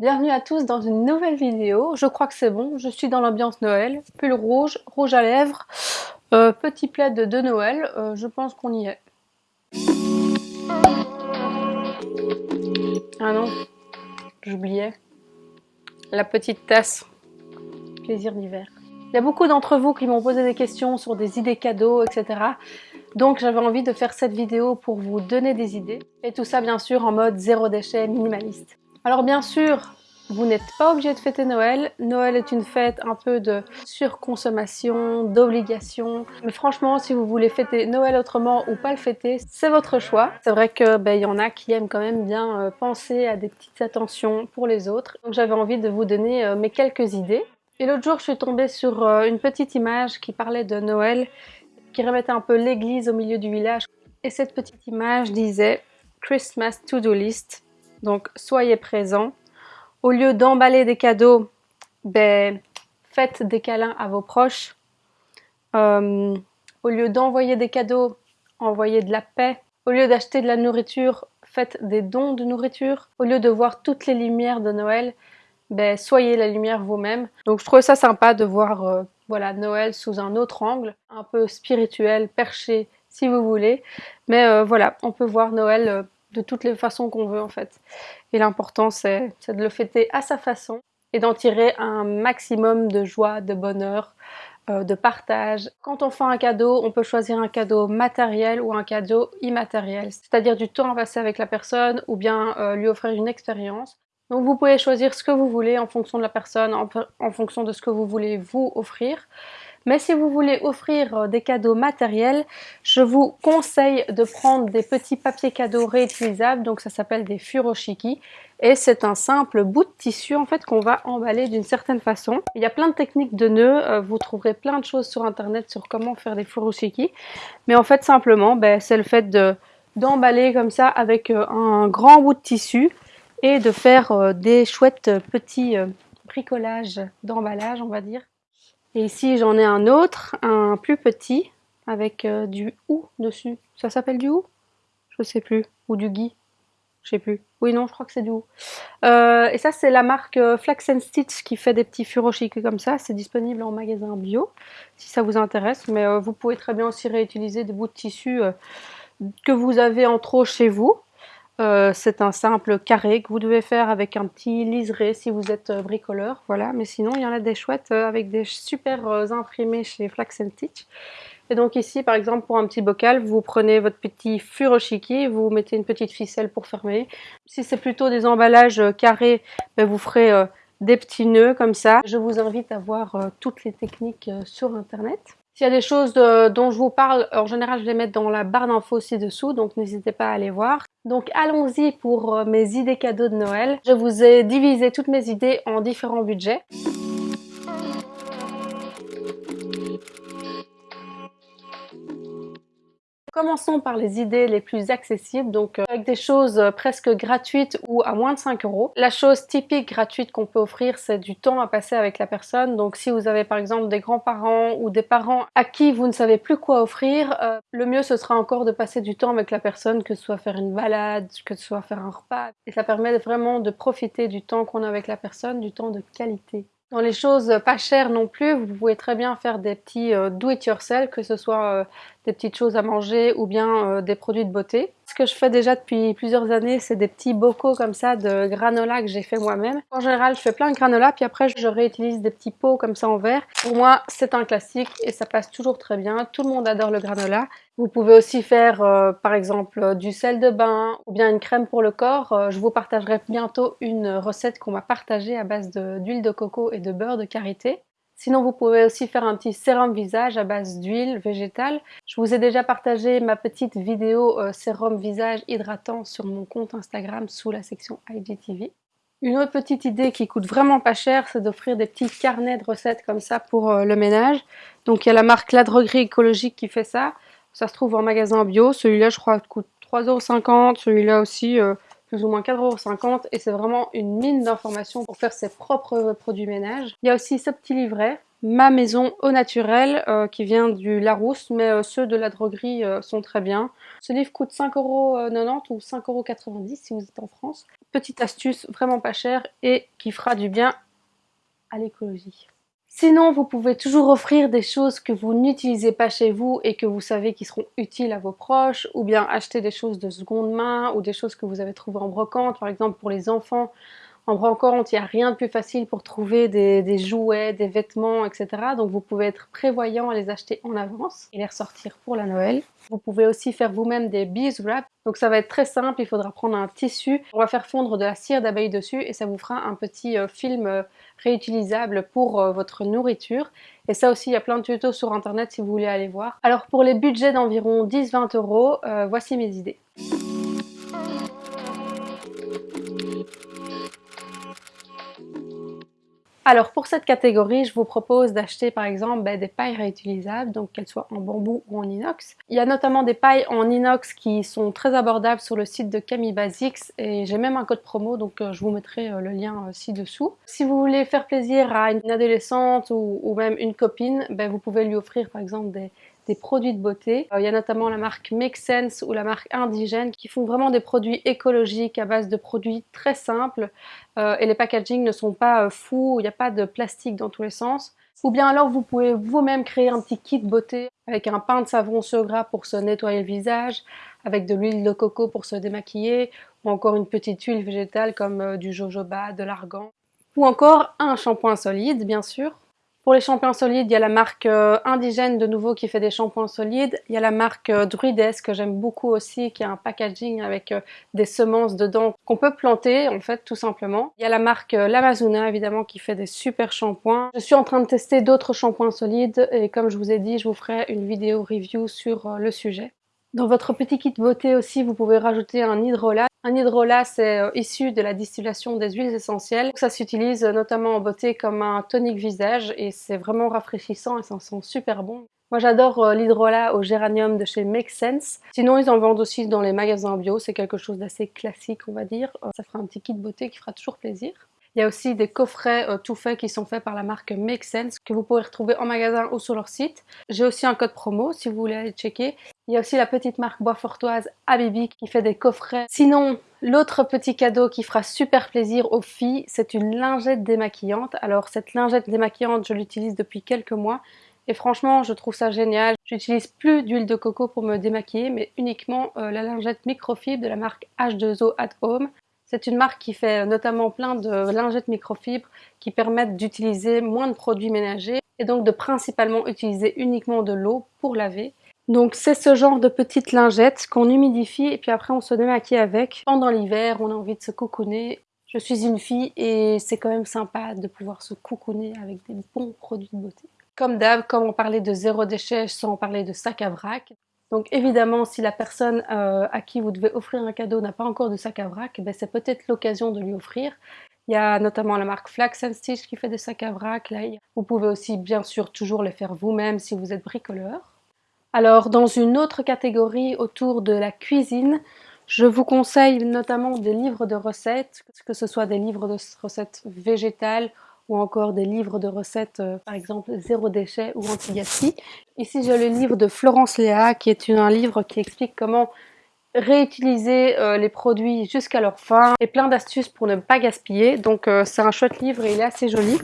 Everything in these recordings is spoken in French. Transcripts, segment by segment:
Bienvenue à tous dans une nouvelle vidéo. Je crois que c'est bon, je suis dans l'ambiance Noël. Pull rouge, rouge à lèvres, euh, petit plaid de Noël. Euh, je pense qu'on y est. Ah non, j'oubliais. La petite tasse. Plaisir d'hiver. Il y a beaucoup d'entre vous qui m'ont posé des questions sur des idées cadeaux, etc. Donc j'avais envie de faire cette vidéo pour vous donner des idées. Et tout ça bien sûr en mode zéro déchet minimaliste. Alors bien sûr, vous n'êtes pas obligé de fêter Noël. Noël est une fête un peu de surconsommation, d'obligation. Mais franchement, si vous voulez fêter Noël autrement ou pas le fêter, c'est votre choix. C'est vrai que ben, y en a qui aiment quand même bien euh, penser à des petites attentions pour les autres. Donc j'avais envie de vous donner euh, mes quelques idées. Et l'autre jour, je suis tombée sur euh, une petite image qui parlait de Noël, qui remettait un peu l'église au milieu du village. Et cette petite image disait Christmas to-do list donc, soyez présents. Au lieu d'emballer des cadeaux, ben, faites des câlins à vos proches. Euh, au lieu d'envoyer des cadeaux, envoyez de la paix. Au lieu d'acheter de la nourriture, faites des dons de nourriture. Au lieu de voir toutes les lumières de Noël, ben, soyez la lumière vous-même. Donc je trouve ça sympa de voir euh, voilà, Noël sous un autre angle, un peu spirituel, perché, si vous voulez. Mais euh, voilà, on peut voir Noël de toutes les façons qu'on veut en fait. Et l'important c'est de le fêter à sa façon et d'en tirer un maximum de joie, de bonheur, euh, de partage. Quand on fait un cadeau, on peut choisir un cadeau matériel ou un cadeau immatériel, c'est-à-dire du temps à passer avec la personne ou bien euh, lui offrir une expérience. Donc vous pouvez choisir ce que vous voulez en fonction de la personne, en fonction de ce que vous voulez vous offrir. Mais si vous voulez offrir euh, des cadeaux matériels, je vous conseille de prendre des petits papiers cadeaux réutilisables, donc ça s'appelle des furoshiki. Et c'est un simple bout de tissu en fait qu'on va emballer d'une certaine façon. Il y a plein de techniques de nœuds, euh, vous trouverez plein de choses sur internet sur comment faire des furoshiki. Mais en fait simplement, ben, c'est le fait d'emballer comme ça avec euh, un grand bout de tissu et de faire des chouettes petits bricolages d'emballage on va dire. Et ici, j'en ai un autre, un plus petit, avec euh, du ou dessus. Ça s'appelle du ou? Je sais plus. Ou du gui Je sais plus. Oui, non, je crois que c'est du ou. Euh, et ça, c'est la marque euh, Flax Stitch qui fait des petits furoshiki comme ça. C'est disponible en magasin bio, si ça vous intéresse. Mais vous pouvez très bien aussi réutiliser des bouts de tissu que vous avez en trop chez vous. Euh, c'est un simple carré que vous devez faire avec un petit liseré si vous êtes euh, bricoleur, voilà. Mais sinon, il y en a des chouettes euh, avec des super imprimés chez Flax. Et donc ici, par exemple, pour un petit bocal, vous prenez votre petit furoshiki, vous mettez une petite ficelle pour fermer. Si c'est plutôt des emballages carrés, ben, vous ferez des petits nœuds comme ça. Je vous invite à voir toutes les techniques sur internet. S'il y a des choses dont je vous parle, en général je les mets dans la barre d'infos ci-dessous, donc n'hésitez pas à aller voir. Donc allons-y pour euh, mes idées cadeaux de Noël. Je vous ai divisé toutes mes idées en différents budgets. Commençons par les idées les plus accessibles, donc euh, avec des choses euh, presque gratuites ou à moins de 5 euros. La chose typique gratuite qu'on peut offrir, c'est du temps à passer avec la personne. Donc si vous avez par exemple des grands-parents ou des parents à qui vous ne savez plus quoi offrir, euh, le mieux ce sera encore de passer du temps avec la personne, que ce soit faire une balade, que ce soit faire un repas. Et ça permet vraiment de profiter du temps qu'on a avec la personne, du temps de qualité. Dans les choses pas chères non plus, vous pouvez très bien faire des petits do-it-yourself, que ce soit des petites choses à manger ou bien euh, des produits de beauté. Ce que je fais déjà depuis plusieurs années, c'est des petits bocaux comme ça de granola que j'ai fait moi-même. En général, je fais plein de granola, puis après je réutilise des petits pots comme ça en verre. Pour moi, c'est un classique et ça passe toujours très bien. Tout le monde adore le granola. Vous pouvez aussi faire euh, par exemple du sel de bain ou bien une crème pour le corps. Euh, je vous partagerai bientôt une recette qu'on m'a partagée à base d'huile de coco et de beurre de karité. Sinon, vous pouvez aussi faire un petit sérum visage à base d'huile végétale. Je vous ai déjà partagé ma petite vidéo euh, sérum visage hydratant sur mon compte Instagram sous la section IGTV. Une autre petite idée qui coûte vraiment pas cher, c'est d'offrir des petits carnets de recettes comme ça pour euh, le ménage. Donc il y a la marque La Droguerie Écologique qui fait ça. Ça se trouve en magasin bio. Celui-là, je crois, coûte 3,50€. Celui-là aussi, euh, plus ou moins 4,50€ et c'est vraiment une mine d'informations pour faire ses propres produits ménage. Il y a aussi ce petit livret, Ma maison au naturel, euh, qui vient du Larousse, mais euh, ceux de la droguerie euh, sont très bien. Ce livre coûte 5,90€ ou 5,90€ si vous êtes en France. petite astuce vraiment pas chère et qui fera du bien à l'écologie. Sinon, vous pouvez toujours offrir des choses que vous n'utilisez pas chez vous et que vous savez qui seront utiles à vos proches, ou bien acheter des choses de seconde main ou des choses que vous avez trouvées en brocante, par exemple pour les enfants. En brocante, il n'y a rien de plus facile pour trouver des, jouets, des vêtements, etc. Donc vous pouvez être prévoyant à les acheter en avance et les ressortir pour la Noël. Vous pouvez aussi faire vous-même des bees wrap. Donc ça va être très simple, il faudra prendre un tissu, on va faire fondre de la cire d'abeille dessus et ça vous fera un petit euh, film euh, réutilisable pour euh, votre nourriture. Et ça aussi, il y a plein de tutos sur internet si vous voulez aller voir. Alors pour les budgets d'environ 10-20 euros, voici mes idées. Alors pour cette catégorie, je vous propose d'acheter par exemple ben, des pailles réutilisables, donc qu'elles soient en bambou ou en inox. Il y a notamment des pailles en inox qui sont très abordables sur le site de Camille Basics et j'ai même un code promo, donc euh, je vous mettrai euh, le lien euh, ci-dessous. Si vous voulez faire plaisir à une adolescente ou, même une copine, ben, vous pouvez lui offrir par exemple des, des produits de beauté. Euh, il y a notamment la marque Make Sense ou la marque Indigène qui font vraiment des produits écologiques à base de produits très simples euh, et les packaging ne sont pas euh, fous, il n'y a pas de plastique dans tous les sens. Ou bien alors vous pouvez vous-même créer un petit kit beauté avec un pain de savon sur gras pour se nettoyer le visage, avec de l'huile de coco pour se démaquiller, ou encore une petite huile végétale comme du jojoba, de l'argan, ou encore un shampoing solide bien sûr, pour les shampoings solides, il y a la marque euh, Indigène de nouveau qui fait des shampoings solides. Il y a la marque euh, Druides que j'aime beaucoup aussi qui a un packaging avec euh, des semences dedans qu'on peut planter en fait tout simplement. Il y a la marque L'Amazona évidemment qui fait des super shampoings. Je suis en train de tester d'autres shampoings solides et comme je vous ai dit, je vous ferai une vidéo review sur le sujet. Dans votre petit kit beauté aussi, vous pouvez rajouter un hydrolat. Un hydrolat, c'est euh, issu de la distillation des huiles essentielles. Ça s'utilise notamment en beauté comme un tonique visage et c'est vraiment rafraîchissant et ça sent super bon. Moi j'adore euh, l'hydrolat au géranium de chez Make Sense. Sinon ils en vendent aussi dans les magasins bio, c'est quelque chose d'assez classique on va dire. Euh, ça fera un petit kit beauté qui fera toujours plaisir. Il y a aussi des coffrets euh, tout faits qui sont faits par la marque Make Sense que vous pourrez retrouver en magasin ou sur leur site. J'ai aussi un code promo si vous voulez aller checker. Il y a aussi la petite marque Boisfortoise Abibi qui fait des coffrets. Sinon, l'autre petit cadeau qui fera super plaisir aux filles, c'est une lingette démaquillante. Alors cette lingette démaquillante, je l'utilise depuis quelques mois et franchement, je trouve ça génial. J'utilise plus d'huile de coco pour me démaquiller, mais uniquement euh, la lingette microfibre de la marque H2O at Home. C'est une marque qui fait notamment plein de lingettes microfibres qui permettent d'utiliser moins de produits ménagers et donc de principalement utiliser uniquement de l'eau pour laver. Donc c'est ce genre de petites lingettes qu'on humidifie et puis après on se démaquille avec. Pendant l'hiver, on a envie de se coucouner. Je suis une fille et c'est quand même sympa de pouvoir se coucouner avec des bons produits de beauté. Comme d'hab, comme on parlait de zéro déchet sans parler de sac à vrac, donc évidemment, si la personne euh, à qui vous devez offrir un cadeau n'a pas encore de sac à vrac, ben, c'est peut-être l'occasion de lui offrir. Il y a notamment la marque Flax Stitch qui fait des sacs à vrac. Là, vous pouvez aussi bien sûr toujours les faire vous-même si vous êtes bricoleur. Alors dans une autre catégorie autour de la cuisine, je vous conseille notamment des livres de recettes, que ce soit des livres de recettes végétales ou encore des livres de recettes, euh, par exemple Zéro déchet ou Anti-gaspi. Ici j'ai le livre de Florence Léa qui est un livre qui explique comment réutiliser euh, les produits jusqu'à leur fin et plein d'astuces pour ne pas gaspiller. Donc euh, c'est un chouette livre et il est assez joli.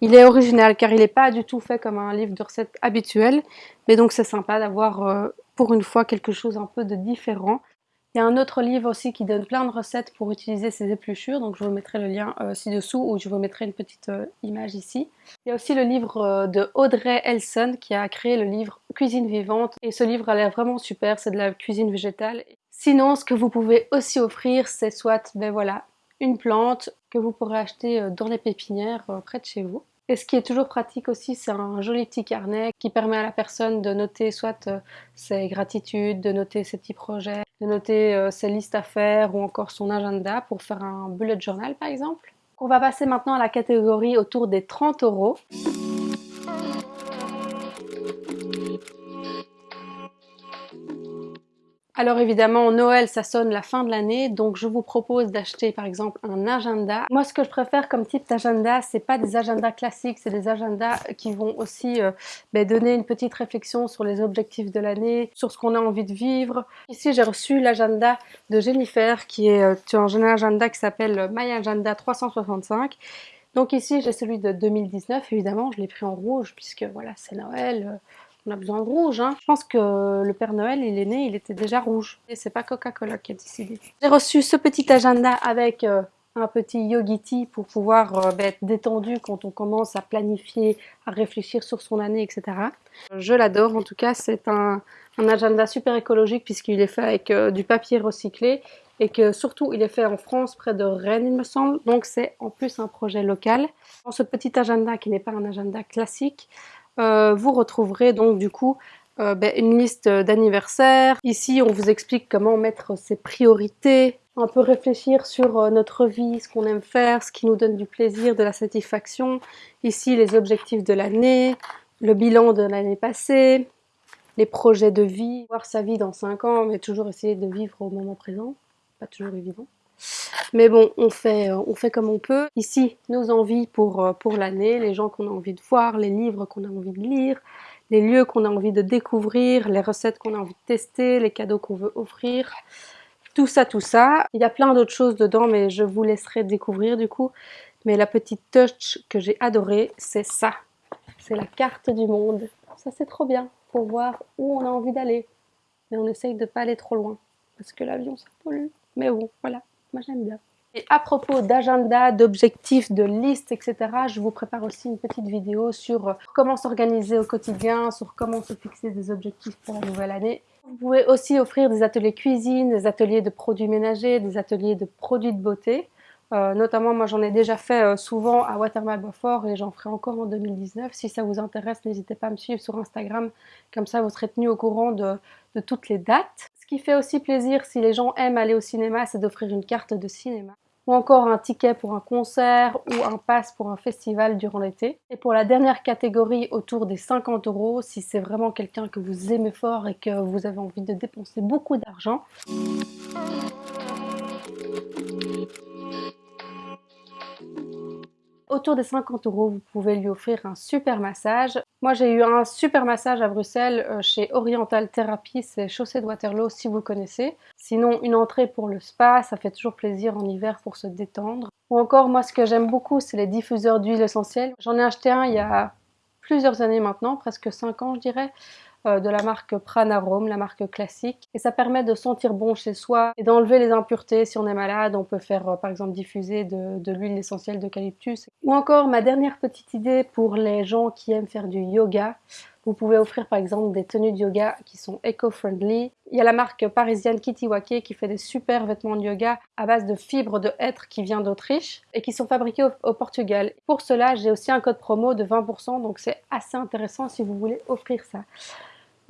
Il est original car il n'est pas du tout fait comme un livre de recettes habituel, mais donc c'est sympa d'avoir pour une fois quelque chose un peu de différent. Il y a un autre livre aussi qui donne plein de recettes pour utiliser ces épluchures, donc je vous mettrai le lien euh, ci-dessous ou je vous mettrai une petite euh, image ici. Il y a aussi le livre euh, de Audrey Elson qui a créé le livre Cuisine vivante et ce livre a l'air vraiment super, c'est de la cuisine végétale. Sinon, ce que vous pouvez aussi offrir, c'est soit, ben voilà, une plante que vous pourrez acheter dans les pépinières près de chez vous. Et ce qui est toujours pratique aussi, c'est un joli petit carnet qui permet à la personne de noter soit ses gratitudes, de noter ses petits projets, de noter euh, ses listes à faire ou encore son agenda pour faire un bullet journal par exemple. On va passer maintenant à la catégorie autour des 30 euros. Alors évidemment, Noël, ça sonne la fin de l'année, donc je vous propose d'acheter par exemple un agenda. Moi, ce que je préfère comme type d'agenda, c'est pas des agendas classiques, c'est des agendas qui vont aussi euh, ben, donner une petite réflexion sur les objectifs de l'année, sur ce qu'on a envie de vivre. Ici, j'ai reçu l'agenda de Jennifer, qui est euh, un agenda qui s'appelle My Agenda 365. Donc ici, j'ai celui de 2019, évidemment, je l'ai pris en rouge, puisque voilà, c'est Noël, euh, on a besoin de rouge. Hein. Je pense que le Père Noël, il est né, il était déjà rouge. Et c'est pas Coca-Cola qui a décidé. J'ai reçu ce petit agenda avec euh, un petit yogiti pour pouvoir euh, ben, être détendu quand on commence à planifier, à réfléchir sur son année, etc. Je l'adore, en tout cas, c'est un, agenda super écologique puisqu'il est fait avec euh, du papier recyclé et que surtout il est fait en France près de Rennes il me semble donc c'est en plus un projet local. Dans ce petit agenda qui n'est pas un agenda classique euh, vous retrouverez donc du coup euh, ben, une liste d'anniversaires. Ici, on vous explique comment mettre ses priorités, un peu réfléchir sur euh, notre vie, ce qu'on aime faire, ce qui nous donne du plaisir, de la satisfaction. Ici, les objectifs de l'année, le bilan de l'année passée, les projets de vie, voir sa vie dans 5 ans, mais toujours essayer de vivre au moment présent. Pas toujours évident. Mais bon, on fait, euh, on fait comme on peut. Ici, nos envies pour, euh, pour l'année, les gens qu'on a envie de voir, les livres qu'on a envie de lire, les lieux qu'on a envie de découvrir, les recettes qu'on a envie de tester, les cadeaux qu'on veut offrir. Tout ça, tout ça. Il y a plein d'autres choses dedans, mais je vous laisserai découvrir du coup. Mais la petite touch que j'ai adorée, c'est ça. C'est la carte du monde. Ça, c'est trop bien pour voir où on a envie d'aller. Mais on essaye de pas aller trop loin, parce que l'avion, ça pollue. Mais bon, voilà. Moi j'aime bien. Et à propos d'agenda, d'objectifs, de listes, etc., je vous prépare aussi une petite vidéo sur euh, comment s'organiser au quotidien, sur comment se fixer des objectifs pour la nouvelle année. Vous pouvez aussi offrir des ateliers cuisine, des ateliers de produits ménagers, des ateliers de produits de beauté. Euh, notamment, moi j'en ai déjà fait euh, souvent à Watermal Beaufort et j'en ferai encore en 2019. Si ça vous intéresse, n'hésitez pas à me suivre sur Instagram, comme ça vous serez tenu au courant de, de toutes les dates. Qui fait aussi plaisir si les gens aiment aller au cinéma, c'est d'offrir une carte de cinéma ou encore un ticket pour un concert ou un pass pour un festival durant l'été. Et pour la dernière catégorie autour des 50 euros, si c'est vraiment quelqu'un que vous aimez fort et que vous avez envie de dépenser beaucoup d'argent, autour des 50 euros, vous pouvez lui offrir un super massage. Moi, j'ai eu un super massage à Bruxelles euh, chez Oriental Therapy, c'est Chaussée de Waterloo si vous connaissez. Sinon, une entrée pour le spa, ça fait toujours plaisir en hiver pour se détendre. Ou encore, moi, ce que j'aime beaucoup, c'est les diffuseurs d'huile essentielle. J'en ai acheté un il y a plusieurs années maintenant, presque 5 ans je dirais. Euh, de la marque Pranarome, la marque classique. Et ça permet de sentir bon chez soi et d'enlever les impuretés. Si on est malade, on peut faire euh, par exemple diffuser de, l'huile essentielle d'eucalyptus. Ou encore ma dernière petite idée pour les gens qui aiment faire du yoga. Vous pouvez offrir par exemple des tenues de yoga qui sont eco-friendly. Il y a la marque parisienne Kitiwake qui fait des super vêtements de yoga à base de fibres de hêtre qui vient d'Autriche et qui sont fabriqués au, Portugal. Pour cela, j'ai aussi un code promo de 20%, donc c'est assez intéressant si vous voulez offrir ça.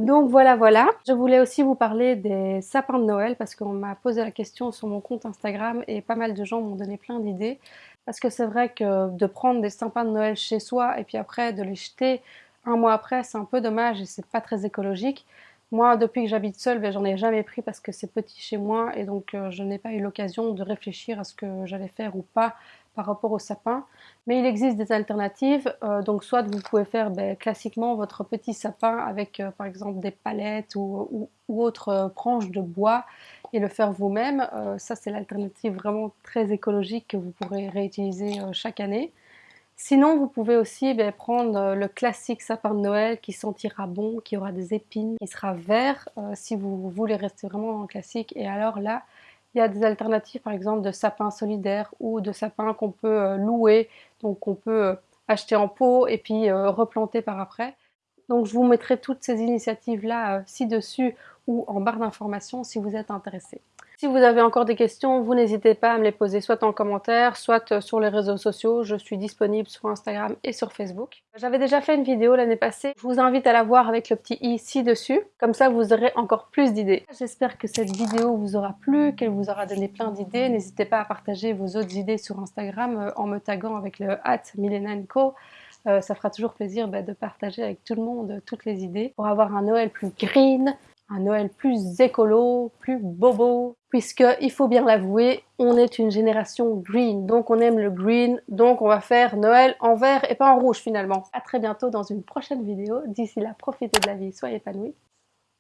Donc voilà, voilà. Je voulais aussi vous parler des sapins de Noël parce qu'on m'a posé la question sur mon compte Instagram et pas mal de gens m'ont donné plein d'idées. Parce que c'est vrai que de prendre des sapins de Noël chez soi et puis après de les jeter un mois après, c'est un peu dommage et c'est pas très écologique. Moi, depuis que j'habite seule, ben, j'en ai jamais pris parce que c'est petit chez moi et donc euh, je n'ai pas eu l'occasion de réfléchir à ce que j'allais faire ou pas par rapport au sapin. Mais il existe des alternatives, euh, donc soit vous pouvez faire ben, classiquement votre petit sapin avec euh, par exemple des palettes ou, ou, autres branches de bois et le faire vous-même. ça c'est l'alternative vraiment très écologique que vous pourrez réutiliser chaque année. Sinon, vous pouvez aussi ben, prendre euh, le classique sapin de Noël qui sentira bon, qui aura des épines, qui sera vert euh, si vous voulez rester vraiment en classique. Et alors là, il y a des alternatives par exemple de sapins solidaires ou de sapins qu'on peut euh, louer, donc qu'on peut acheter en pot et puis replanter par après. Donc je vous mettrai toutes ces initiatives là ci-dessus ou en barre d'informations si vous êtes intéressé. Si vous avez encore des questions, vous n'hésitez pas à me les poser soit en commentaire, soit euh, sur les réseaux sociaux. Je suis disponible sur Instagram et sur Facebook. J'avais déjà fait une vidéo l'année passée. Je vous invite à la voir avec le petit i ci-dessus. Comme ça, vous aurez encore plus d'idées. J'espère que cette vidéo vous aura plu, qu'elle vous aura donné plein d'idées. N'hésitez pas à partager vos autres idées sur Instagram euh, en me taguant avec le hat Co. Euh, ça fera toujours plaisir bah, de partager avec tout le monde toutes les idées pour avoir un Noël plus green, un Noël plus écolo, plus bobo, puisque il faut bien l'avouer, on est une génération green, donc on aime le green, donc on va faire Noël en vert et pas en rouge finalement. A très bientôt dans une prochaine vidéo, d'ici là profitez de la vie, soyez épanouis.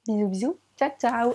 Bisous bisous, ciao ciao